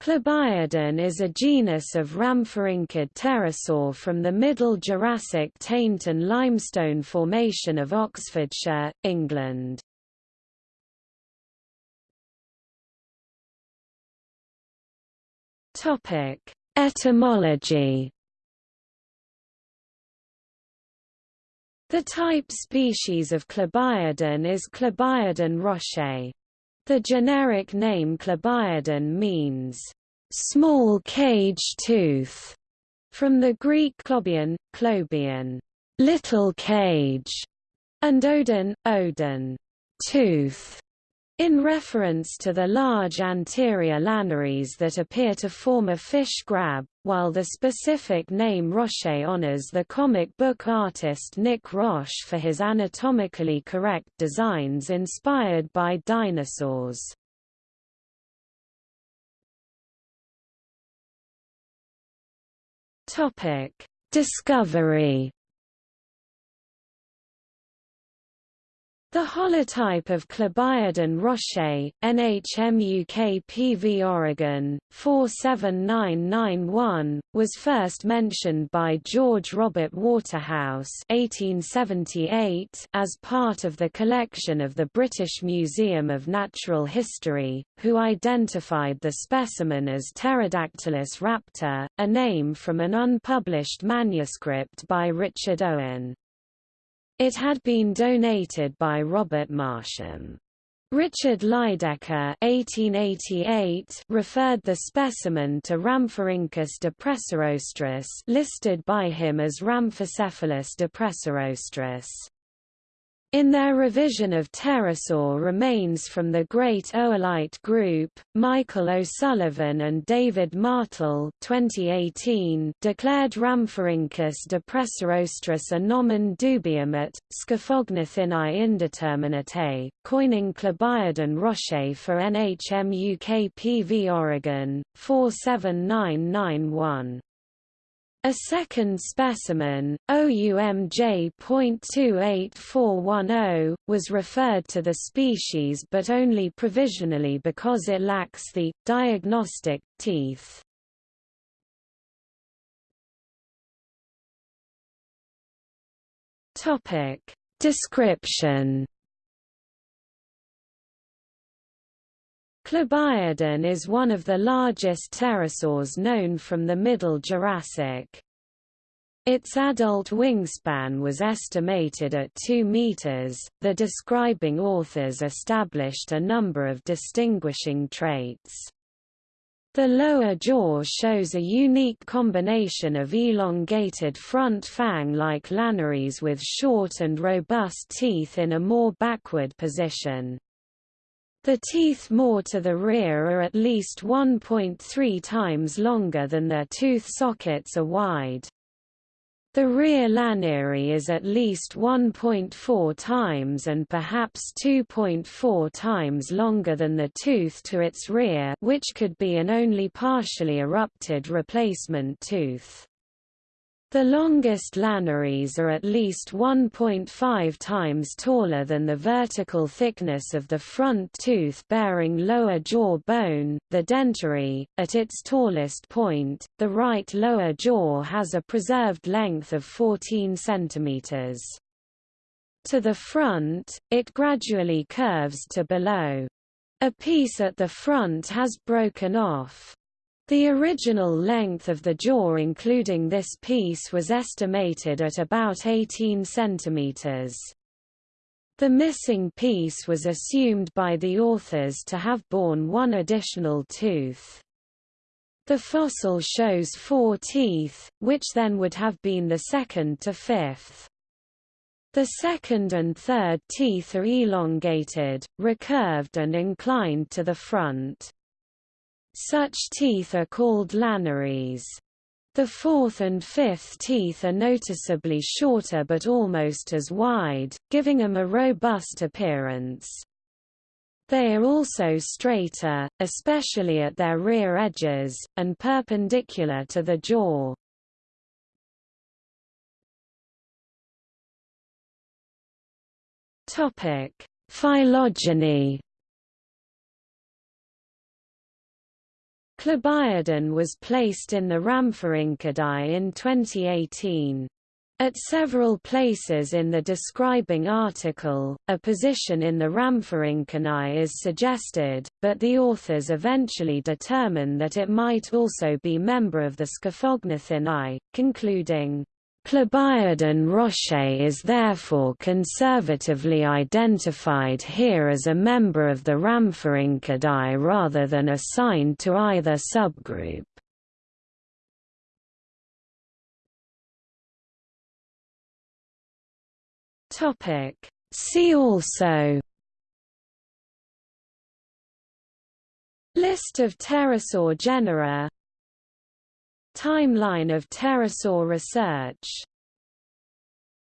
Klobiodon is a genus of rhamphorhynchid pterosaur from the Middle Jurassic Taynton Limestone Formation of Oxfordshire, England. Etymology The type species of Klobiodon is Klobiodon rochei. The generic name Klobiodon means, "...small cage tooth", from the Greek klobion, klobion, little cage, and odon, odon, tooth in reference to the large anterior laniaries that appear to form a fish grab, while the specific name Rochei honors the comic book artist Nick Roche for his anatomically correct designs inspired by dinosaurs. Discovery The holotype of Klobiodon rochei, NHMUK PV Oregon, 47991, was first mentioned by George Robert Waterhouse 1878 as part of the collection of the British Museum of Natural History, who identified the specimen as Pterodactylus raptor, a name from an unpublished manuscript by Richard Owen. It had been donated by Robert Marsham. Richard Lydekker (1888) referred the specimen to Rhamphorhynchus depressorostris, listed by him as Rhamphocephalus depressorostris. In their revision of pterosaur remains from the Great Oolite Group, Michael O'Sullivan and David Martill 2018 declared Rhamphorhynchus depressorostris a nomen dubium at, Scaphognathinae indeterminate, coining Klobiodon Roche for NHM UK PV Oregon, 47991. A second specimen, OUMJ.28410, was referred to the species but only provisionally because it lacks the diagnostic teeth. Topic: Description Klobiodon is one of the largest pterosaurs known from the Middle Jurassic. Its adult wingspan was estimated at 2 meters. The describing authors established a number of distinguishing traits. The lower jaw shows a unique combination of elongated front fang-like laniaries with short and robust teeth in a more backward position. The teeth more to the rear are at least 1.3 times longer than their tooth sockets are wide. The rear laniary is at least 1.4 times and perhaps 2.4 times longer than the tooth to its rear which could be an only partially erupted replacement tooth. The longest laniaries are at least 1.5 times taller than the vertical thickness of the front tooth-bearing lower jaw bone, the dentary. At its tallest point, the right lower jaw has a preserved length of 14 centimeters. To the front, it gradually curves to below. A piece at the front has broken off. The original length of the jaw including this piece was estimated at about 18 centimeters. The missing piece was assumed by the authors to have borne one additional tooth. The fossil shows four teeth, which then would have been the second to fifth. The second and third teeth are elongated, recurved and inclined to the front. Such teeth are called laniaries. The fourth and fifth teeth are noticeably shorter but almost as wide, giving them a robust appearance. They are also straighter, especially at their rear edges, and perpendicular to the jaw. Phylogeny Klobiodon was placed in the Rhamphorhynchidae in 2018. At several places in the describing article, a position in the Rhamphorhynchinae is suggested, but the authors eventually determine that it might also be member of the Scaphognathinae, concluding, Klobiodon rochei is therefore conservatively identified here as a member of the Rhamphorhynchidae rather than assigned to either subgroup. See also List of pterosaur genera Timeline of pterosaur research